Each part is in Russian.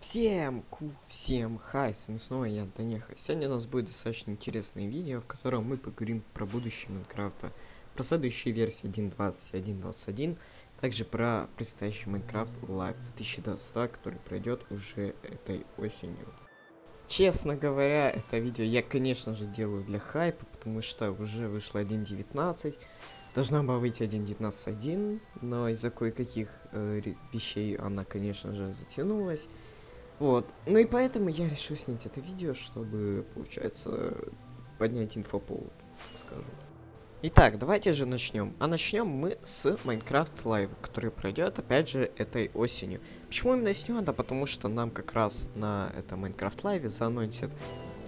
Всем ку, всем хай, с вами снова я, Антонеха. Сегодня у нас будет достаточно интересное видео, в котором мы поговорим про будущее Майнкрафта, про следующие версии 1.20 и 1.21, также про предстоящий Майнкрафт Live 2022, который пройдет уже этой осенью. Честно говоря, это видео я, конечно же, делаю для хайпа, потому что уже вышло 1.19, Должна была выйти 1.19.1, но из-за кое-каких э, вещей она, конечно же, затянулась. Вот. Ну и поэтому я решил снять это видео, чтобы, получается, поднять инфоповод, скажу. Итак, давайте же начнем. А начнем мы с Minecraft Live, который пройдет, опять же, этой осенью. Почему именно с него? Да потому что нам как раз на этом Minecraft Live заанонсят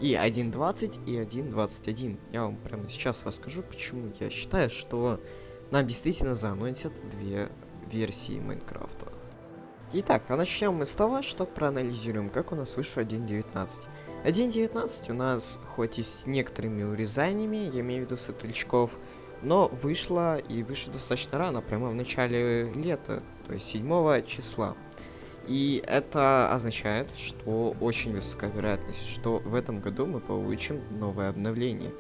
и 1.20, и 1.21. Я вам прямо сейчас расскажу, почему я считаю, что нам действительно заанонсят две версии Майнкрафта. Итак, а начнем мы с того, что проанализируем, как у нас вышел 1.19. 1.19 у нас, хоть и с некоторыми урезаниями, я имею в виду светлячков, но вышло и вышло достаточно рано, прямо в начале лета, то есть 7 числа. И это означает, что очень высокая вероятность, что в этом году мы получим новое обновление.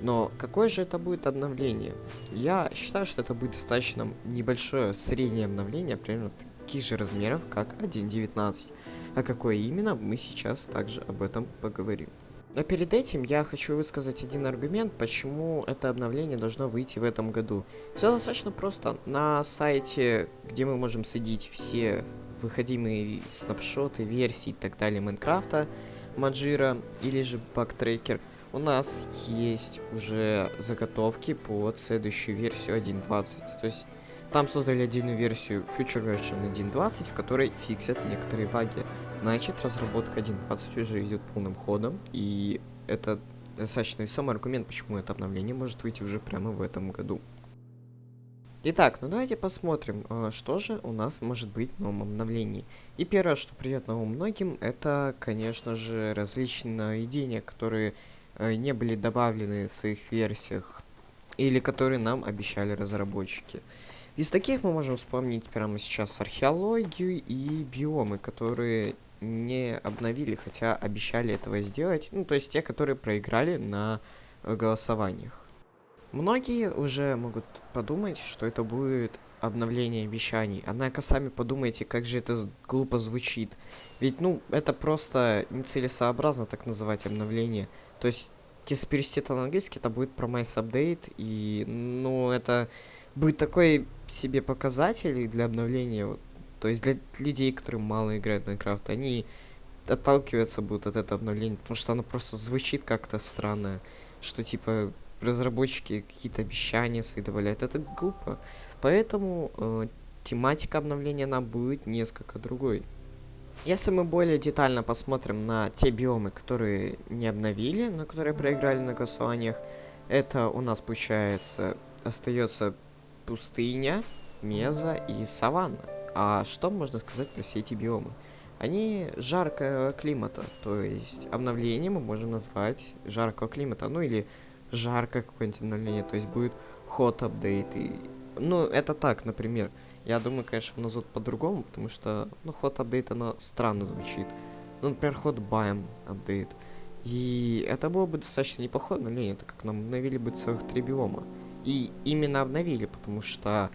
Но какое же это будет обновление? Я считаю, что это будет достаточно небольшое среднее обновление, примерно таких же размеров, как 1.19. А какое именно, мы сейчас также об этом поговорим. Но перед этим я хочу высказать один аргумент, почему это обновление должно выйти в этом году. Все достаточно просто. На сайте, где мы можем следить все выходимые снапшоты, версии и так далее Майнкрафта, Маджира или же Бактрекер, у нас есть уже заготовки под следующую версию 1.20. То есть там создали отдельную версию Future Version 1.20, в которой фиксят некоторые баги. Значит, разработка 1.20 уже идет полным ходом, и это достаточно весомый аргумент, почему это обновление может выйти уже прямо в этом году. Итак, ну давайте посмотрим, э, что же у нас может быть в новом обновлении. И первое, что придет на ум многим, это, конечно же, различные нововведения, которые э, не были добавлены в своих версиях, или которые нам обещали разработчики. Из таких мы можем вспомнить прямо сейчас археологию и биомы, которые не обновили, хотя обещали этого сделать. Ну, то есть те, которые проиграли на э, голосованиях. Многие уже могут подумать, что это будет обновление обещаний. Однако сами подумайте, как же это глупо звучит. Ведь, ну, это просто нецелесообразно так называть обновление. То есть, если перевести это на английский, это будет Promise Update, и, ну, это будет такой себе показатель для обновления. Вот. То есть, для людей, которые мало играют в Minecraft, они отталкиваться будут от этого обновления, потому что оно просто звучит как-то странно, что, типа, разработчики какие-то обещания свои добавляют. Это глупо. Поэтому э, тематика обновления нам будет несколько другой. Если мы более детально посмотрим на те биомы, которые не обновили, но которые проиграли на голосованиях, это у нас получается остается пустыня, меза и саванна. А что можно сказать про все эти биомы? Они жаркого климата, то есть обновление мы можем назвать жаркого климата, ну или жаркое какое-нибудь обновление, то есть будет hot update. И... Ну, это так, например. Я думаю, конечно, назовут по-другому, потому что, ну, hot update, оно странно звучит. Ну, например, hot biome update. И это было бы достаточно неплохое обновление, так как нам обновили бы целых три биома. И именно обновили, потому что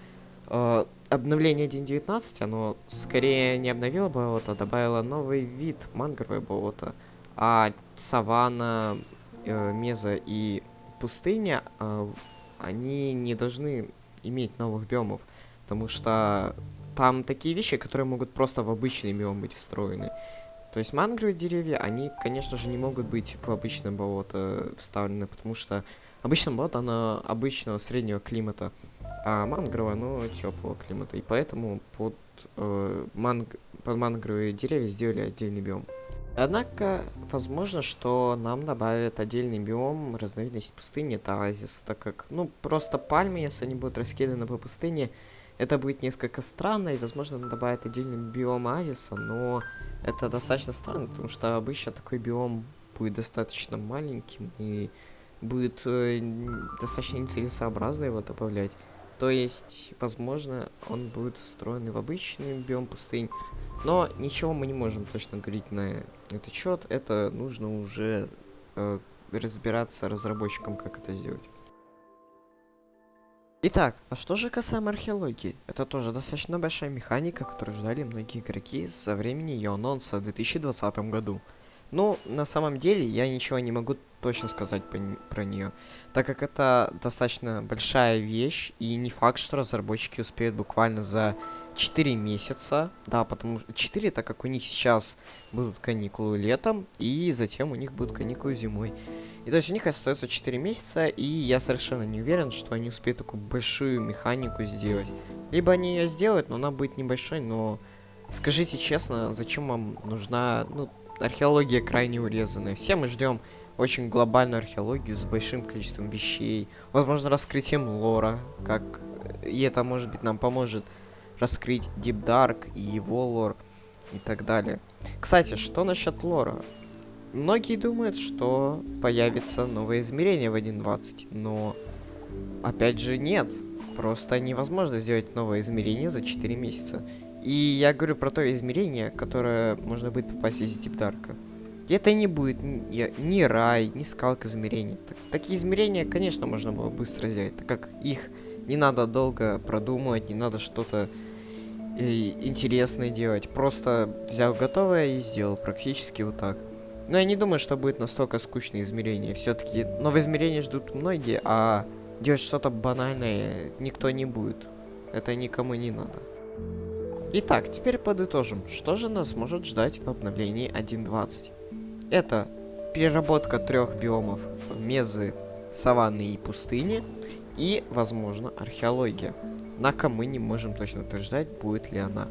э, обновление 1.19, оно скорее не обновило болото, а добавило новый вид, мангровое болото. А саванна, э, меза и пустыня, э, они не должны иметь новых биомов, потому что там такие вещи, которые могут просто в обычный биом быть встроены. То есть мангровые деревья, они, конечно же, не могут быть в обычное болото вставлены, потому что обычное болото, оно обычного среднего климата, а мангровое, оно теплого климата. И поэтому под, э, манг... под мангровые деревья сделали отдельный биом. Однако, возможно, что нам добавят отдельный биом, разновидность пустыни, это оазис, так как, ну, просто пальмы, если они будут раскиданы по пустыне, это будет несколько странно, и, возможно, добавят отдельный биом оазиса, но это достаточно странно, потому что обычно такой биом будет достаточно маленьким, и будет э, достаточно нецелесообразно его добавлять. То есть, возможно, он будет встроен в обычный биом пустынь, Но ничего мы не можем точно говорить на этот счет. Это нужно уже э, разбираться разработчикам, как это сделать. Итак, а что же касаемо археологии? Это тоже достаточно большая механика, которую ждали многие игроки со времени ее анонса в 2020 году. Ну, на самом деле, я ничего не могу точно сказать про нее, так как это достаточно большая вещь, и не факт, что разработчики успеют буквально за 4 месяца, да, потому что 4, так как у них сейчас будут каникулы летом, и затем у них будут каникулы зимой. И то есть у них остается 4 месяца, и я совершенно не уверен, что они успеют такую большую механику сделать. Либо они ее сделают, но она будет небольшой, но скажите честно, зачем вам нужна, ну, археология крайне урезанная. Все мы ждем очень глобальную археологию с большим количеством вещей, возможно, раскрытием лора, как и это, может быть, нам поможет раскрыть Deep Dark и его лор и так далее. Кстати, что насчет лора? Многие думают, что появится новое измерение в 1.20, но опять же нет. Просто невозможно сделать новое измерение за 4 месяца. И я говорю про то измерение, которое можно будет попасть из Дипдарка. И это не будет ни, ни рай, ни скалка измерений. Так, такие измерения, конечно, можно было быстро сделать, так как их не надо долго продумывать, не надо что-то интересное делать. Просто взял готовое и сделал практически вот так. Но я не думаю, что будет настолько скучное измерение. Все-таки новые измерения ждут многие, а делать что-то банальное никто не будет. Это никому не надо. Итак, теперь подытожим, что же нас может ждать в обновлении 1.20. Это переработка трех биомов мезы, саванны и пустыни, и, возможно, археология. Однако мы не можем точно утверждать, будет ли она.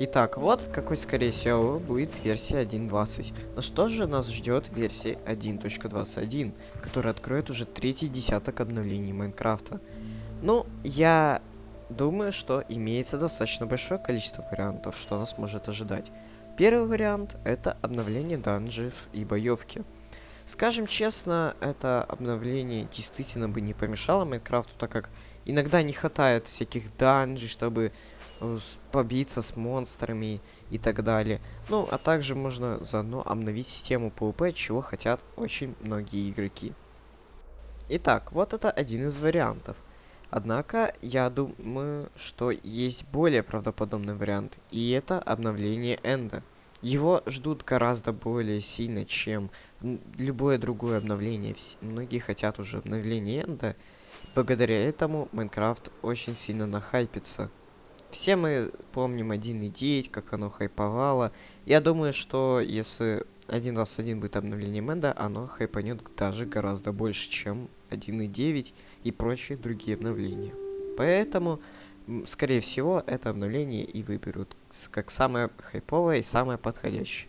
Итак, вот какой, скорее всего, будет версия 1.20. Но что же нас ждет версии 1.21, которая откроет уже третий десяток обновлений Майнкрафта? Ну, я Думаю, что имеется достаточно большое количество вариантов, что нас может ожидать. Первый вариант — это обновление данжев и боевки. Скажем честно, это обновление действительно бы не помешало Майнкрафту, так как иногда не хватает всяких данжей, чтобы э, побиться с монстрами и так далее. Ну, а также можно заодно обновить систему PvP, чего хотят очень многие игроки. Итак, вот это один из вариантов. Однако, я думаю, что есть более правдоподобный вариант, и это обновление Энда. Его ждут гораздо более сильно, чем любое другое обновление. Многие хотят уже обновления Энда. Благодаря этому Майнкрафт очень сильно нахайпится. Все мы помним 1.9, как оно хайповало. Я думаю, что если 1.21 будет обновлением Энда, оно хайпанет даже гораздо больше, чем 1.9 и прочие другие обновления. Поэтому, скорее всего, это обновление и выберут как самое хайповое и самое подходящее.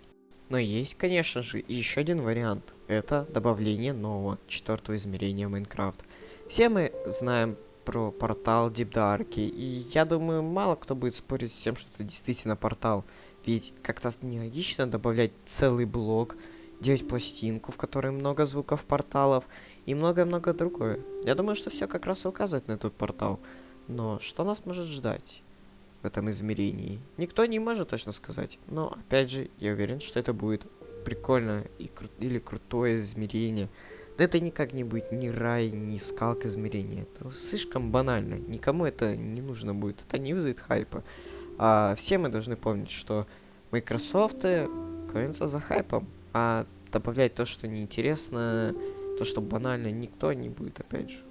Но есть, конечно же, еще один вариант. Это добавление нового четвертого измерения Майнкрафт. Все мы знаем про портал Deep Dark, и я думаю, мало кто будет спорить с тем, что это действительно портал. Ведь как-то нелогично добавлять целый блок, делать пластинку, в которой много звуков порталов, и многое-многое другое. Я думаю, что все как раз и указывает на этот портал. Но что нас может ждать в этом измерении? Никто не может точно сказать. Но, опять же, я уверен, что это будет прикольно и кру или крутое измерение. Но это никак не будет ни рай, ни скалка измерения. Это слишком банально. Никому это не нужно будет. Это не вызовет хайпа. А все мы должны помнить, что Microsoft гонятся за хайпом. А добавлять то, что неинтересно, то, что банально никто не будет, опять же.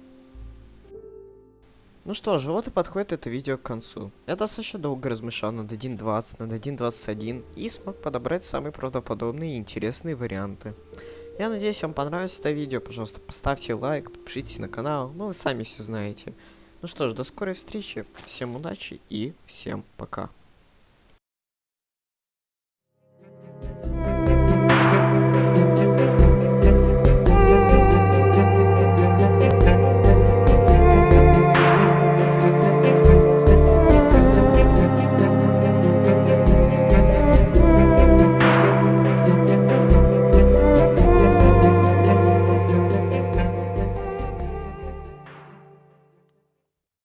Ну что же, вот и подходит это видео к концу. Я достаточно долго размышлял над 1.20, над 1.21 и смог подобрать самые правдоподобные и интересные варианты. Я надеюсь, вам понравилось это видео. Пожалуйста, поставьте лайк, подпишитесь на канал. Ну, вы сами все знаете. Ну что ж, до скорой встречи. Всем удачи и всем пока.